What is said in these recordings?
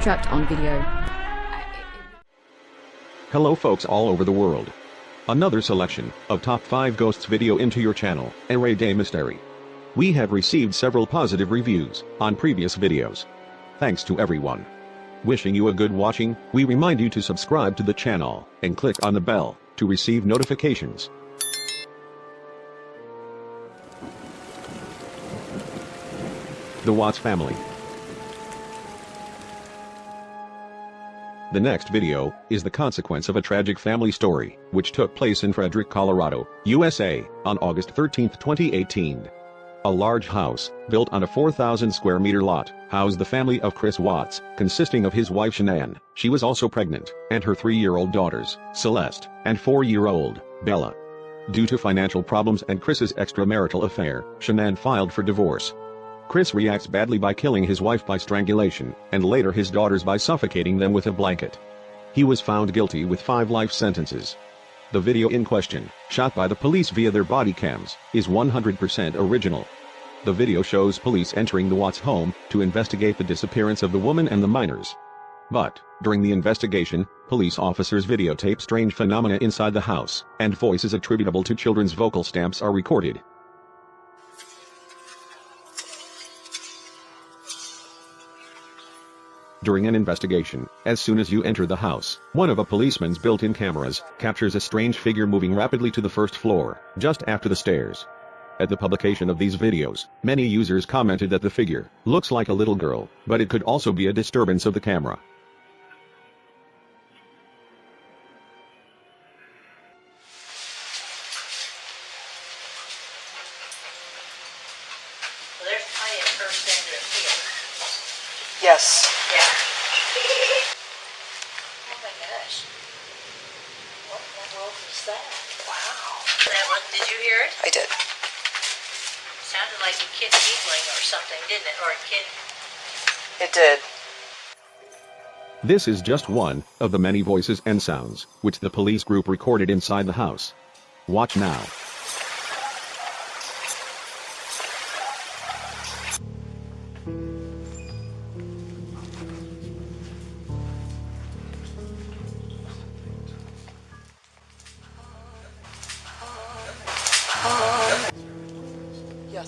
trapped on video. Hello folks all over the world. Another selection of top 5 ghosts video into your channel, Array Day Mystery. We have received several positive reviews on previous videos. Thanks to everyone. Wishing you a good watching, we remind you to subscribe to the channel and click on the bell to receive notifications. The Watts family. The next video is the consequence of a tragic family story, which took place in Frederick, Colorado, USA, on August 13, 2018. A large house, built on a 4,000 square meter lot, housed the family of Chris Watts, consisting of his wife Shanann, she was also pregnant, and her three-year-old daughters, Celeste, and four-year-old, Bella. Due to financial problems and Chris's extramarital affair, Shanann filed for divorce. Chris reacts badly by killing his wife by strangulation, and later his daughters by suffocating them with a blanket. He was found guilty with five life sentences. The video in question, shot by the police via their body cams, is 100% original. The video shows police entering the Watts home to investigate the disappearance of the woman and the minors. But, during the investigation, police officers videotape strange phenomena inside the house, and voices attributable to children's vocal stamps are recorded. During an investigation, as soon as you enter the house, one of a policeman's built-in cameras captures a strange figure moving rapidly to the first floor, just after the stairs. At the publication of these videos, many users commented that the figure looks like a little girl, but it could also be a disturbance of the camera. World is that? Wow. That one, did you hear it? I did. Sounded like a kid giggling or something, didn't it? Or a kid. It did. This is just one of the many voices and sounds which the police group recorded inside the house. Watch now.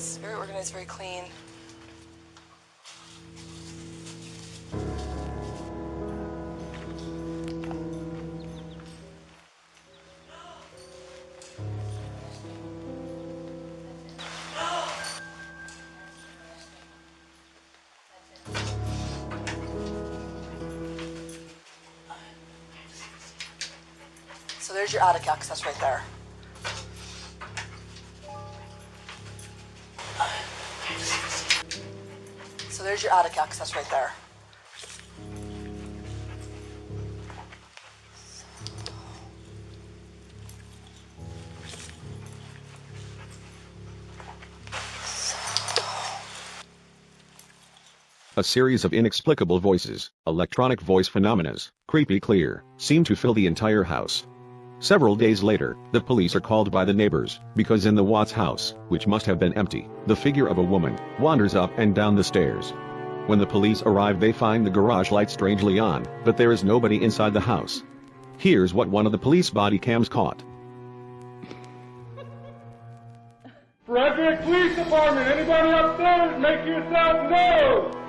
Yes, very organized, very clean. So there's your attic access right there. So there's your attic access right there. A series of inexplicable voices, electronic voice phenomena, creepy clear, seem to fill the entire house. Several days later, the police are called by the neighbors, because in the Watts house, which must have been empty, the figure of a woman wanders up and down the stairs. When the police arrive they find the garage light strangely on, but there is nobody inside the house. Here's what one of the police body cams caught. Frederick Police Department, anybody upstairs, make yourself known!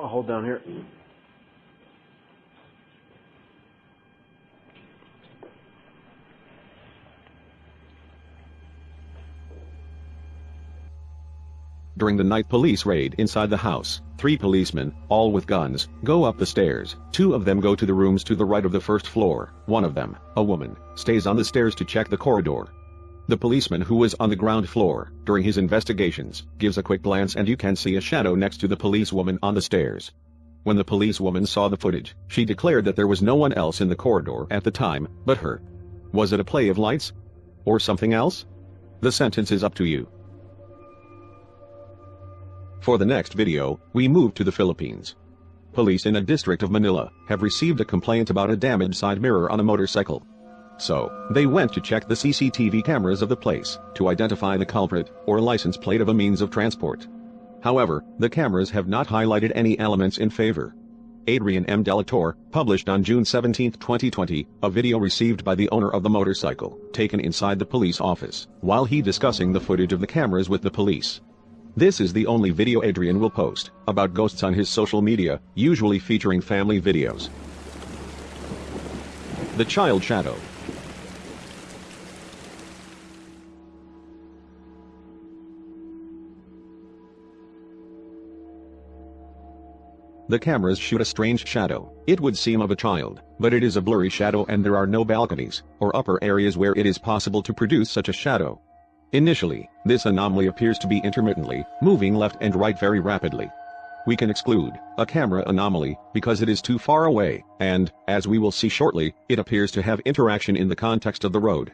I'll hold down here. During the night police raid inside the house, three policemen, all with guns, go up the stairs. Two of them go to the rooms to the right of the first floor. One of them, a woman, stays on the stairs to check the corridor. The policeman who was on the ground floor, during his investigations, gives a quick glance and you can see a shadow next to the policewoman on the stairs. When the policewoman saw the footage, she declared that there was no one else in the corridor at the time, but her. Was it a play of lights? Or something else? The sentence is up to you. For the next video, we move to the Philippines. Police in a district of Manila have received a complaint about a damaged side mirror on a motorcycle. So, they went to check the CCTV cameras of the place to identify the culprit or license plate of a means of transport. However, the cameras have not highlighted any elements in favor. Adrian M. Delator published on June 17, 2020, a video received by the owner of the motorcycle, taken inside the police office, while he discussing the footage of the cameras with the police. This is the only video Adrian will post about ghosts on his social media, usually featuring family videos. The Child Shadow The cameras shoot a strange shadow. It would seem of a child, but it is a blurry shadow and there are no balconies or upper areas where it is possible to produce such a shadow. Initially, this anomaly appears to be intermittently, moving left and right very rapidly. We can exclude a camera anomaly because it is too far away, and, as we will see shortly, it appears to have interaction in the context of the road.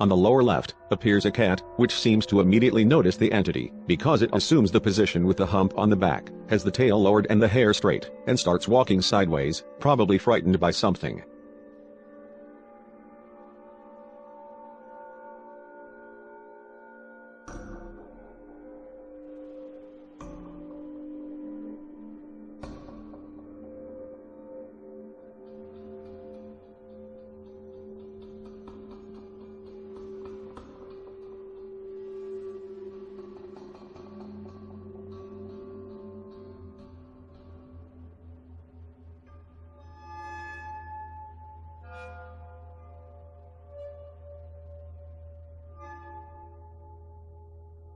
On the lower left, appears a cat, which seems to immediately notice the entity, because it assumes the position with the hump on the back, has the tail lowered and the hair straight, and starts walking sideways, probably frightened by something.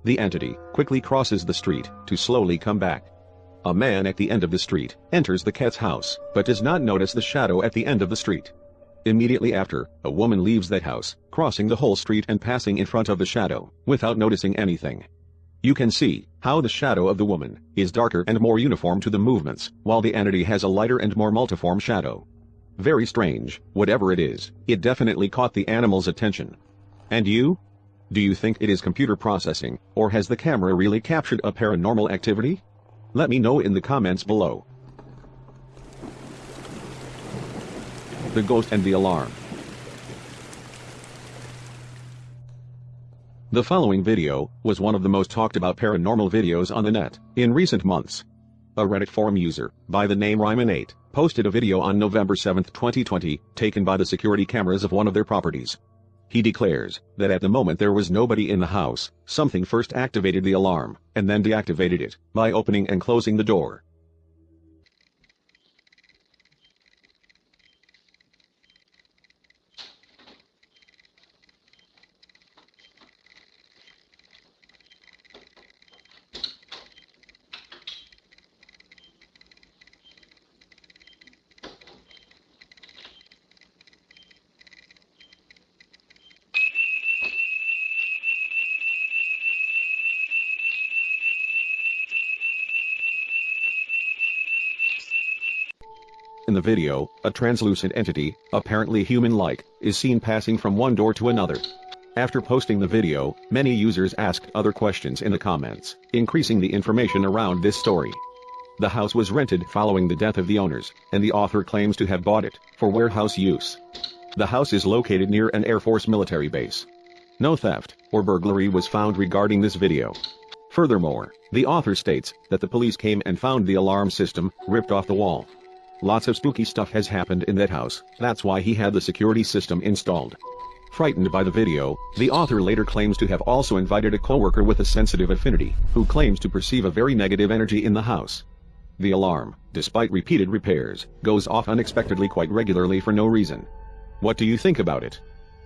The entity quickly crosses the street to slowly come back. A man at the end of the street enters the cat's house, but does not notice the shadow at the end of the street. Immediately after, a woman leaves that house, crossing the whole street and passing in front of the shadow, without noticing anything. You can see how the shadow of the woman is darker and more uniform to the movements, while the entity has a lighter and more multiform shadow. Very strange, whatever it is, it definitely caught the animal's attention. And you? Do you think it is computer processing, or has the camera really captured a paranormal activity? Let me know in the comments below. The Ghost and the Alarm The following video was one of the most talked about paranormal videos on the net in recent months. A Reddit forum user, by the name Ryman8, posted a video on November 7, 2020, taken by the security cameras of one of their properties. He declares that at the moment there was nobody in the house, something first activated the alarm, and then deactivated it, by opening and closing the door. In the video, a translucent entity, apparently human-like, is seen passing from one door to another. After posting the video, many users asked other questions in the comments, increasing the information around this story. The house was rented following the death of the owners, and the author claims to have bought it for warehouse use. The house is located near an Air Force military base. No theft or burglary was found regarding this video. Furthermore, the author states that the police came and found the alarm system ripped off the wall. Lots of spooky stuff has happened in that house, that's why he had the security system installed. Frightened by the video, the author later claims to have also invited a coworker with a sensitive affinity, who claims to perceive a very negative energy in the house. The alarm, despite repeated repairs, goes off unexpectedly quite regularly for no reason. What do you think about it?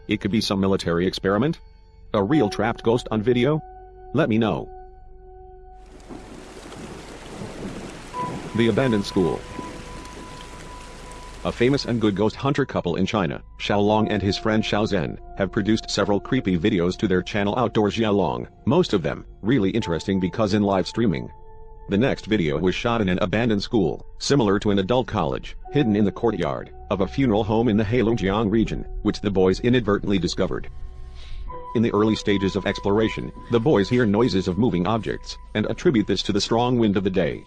It could be some military experiment? A real trapped ghost on video? Let me know. The Abandoned School A famous and good ghost hunter couple in China, Xiaolong and his friend Xiao Zhen, have produced several creepy videos to their channel Outdoor Xiaolong, most of them really interesting because in live streaming. The next video was shot in an abandoned school, similar to an adult college, hidden in the courtyard of a funeral home in the Heilongjiang region, which the boys inadvertently discovered. In the early stages of exploration, the boys hear noises of moving objects and attribute this to the strong wind of the day.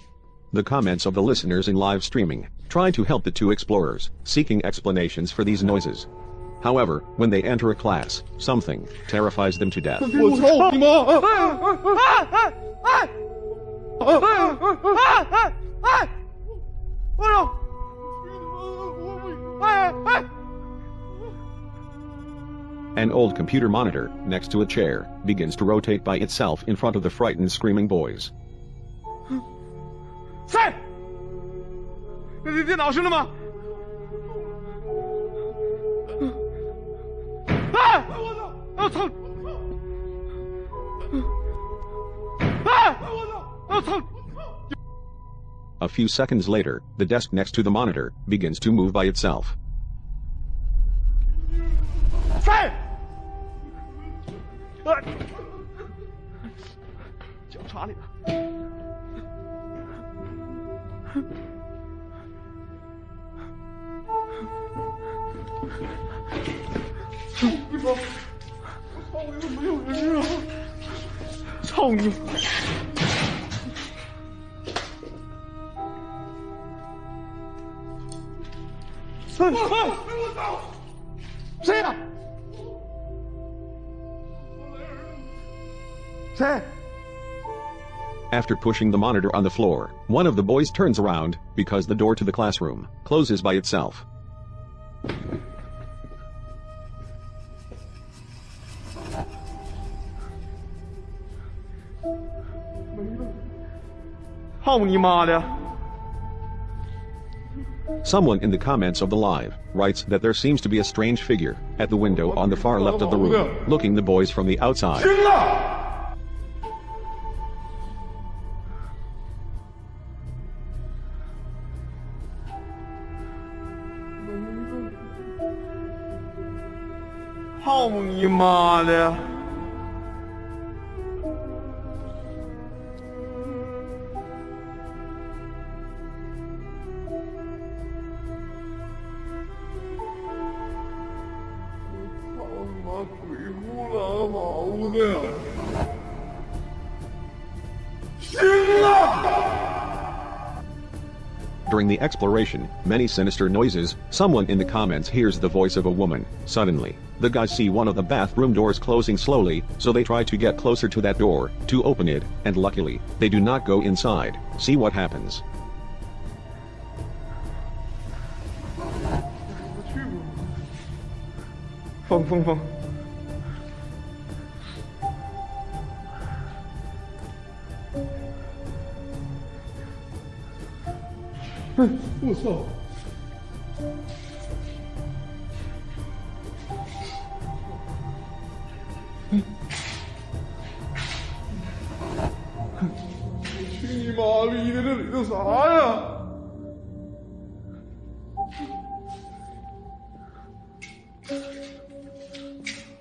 The comments of the listeners in live streaming try to help the two explorers, seeking explanations for these noises. However, when they enter a class, something terrifies them to death. An old computer monitor, next to a chair, begins to rotate by itself in front of the frightened screaming boys. 在，那你电脑是了吗？啊！我操！我操！啊！我操！ A few seconds later, the desk next to the monitor begins to move by itself. 地方，操你没有人啊！操你！哎我操！谁呀？谁？ After pushing the monitor on the floor, one of the boys turns around because the door to the classroom closes by itself. Someone in the comments of the live writes that there seems to be a strange figure at the window on the far left of the room, looking the boys from the outside. Home. will. During the exploration, many sinister noises, someone in the comments hears the voice of a woman. Suddenly, the guys see one of the bathroom doors closing slowly, so they try to get closer to that door, to open it, and luckily, they do not go inside. See what happens. Feng, Feng, Feng. 哎，我操！去你妈逼的！这里头啥呀？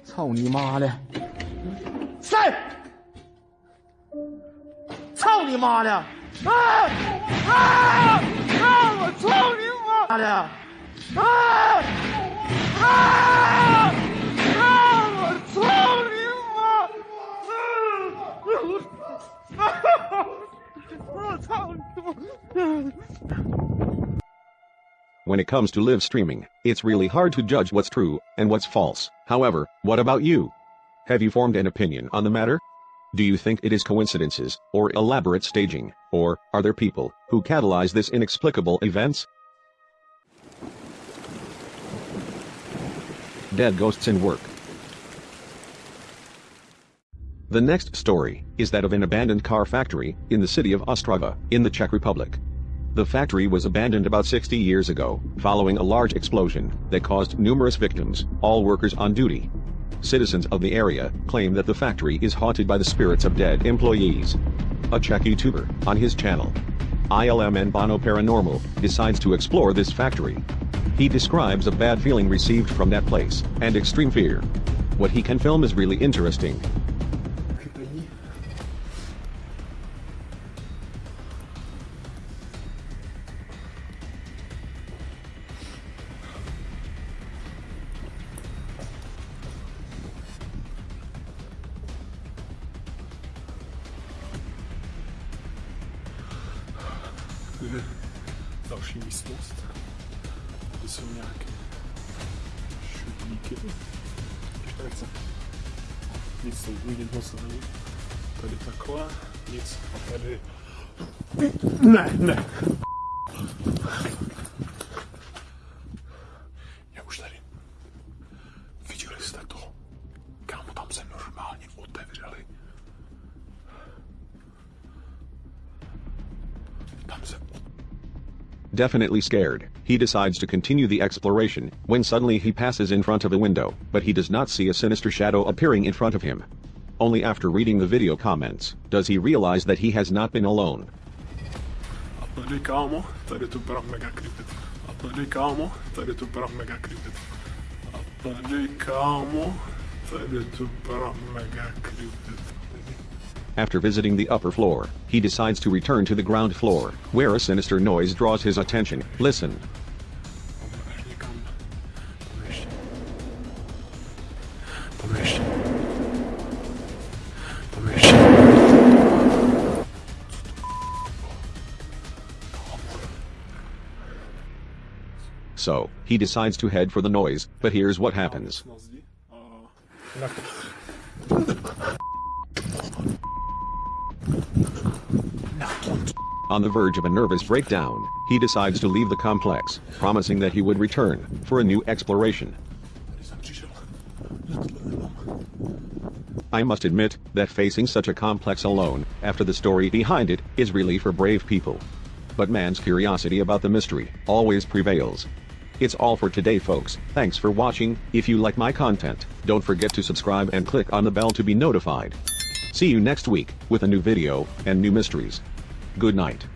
操你妈的！谁？操你妈的！啊啊！Ah! When it comes to live streaming, it's really hard to judge what's true and what's false. However, what about you? Have you formed an opinion on the matter? Do you think it is coincidences, or elaborate staging, or are there people who catalyze this inexplicable events? Dead ghosts in work. The next story is that of an abandoned car factory in the city of Ostrava, in the Czech Republic. The factory was abandoned about 60 years ago, following a large explosion that caused numerous victims, all workers on duty. Citizens of the area claim that the factory is haunted by the spirits of dead employees. A Czech YouTuber, on his channel, ILM and Bono Paranormal, decides to explore this factory. He describes a bad feeling received from that place, and extreme fear. What he can film is really interesting. další místnost, kde jsou nějaké šuplíky. Když to nechce. Nic tam vidět moc není. Tady takhle, nic. A tady... Ne, ne. Definitely scared, he decides to continue the exploration, when suddenly he passes in front of a window, but he does not see a sinister shadow appearing in front of him. Only after reading the video comments, does he realize that he has not been alone. After visiting the upper floor, he decides to return to the ground floor, where a sinister noise draws his attention. Listen. So, he decides to head for the noise, but here's what happens. On the verge of a nervous breakdown, he decides to leave the complex, promising that he would return for a new exploration. I must admit that facing such a complex alone, after the story behind it, is really for brave people. But man's curiosity about the mystery always prevails. It's all for today folks, thanks for watching, if you like my content, don't forget to subscribe and click on the bell to be notified. See you next week, with a new video, and new mysteries. Good night.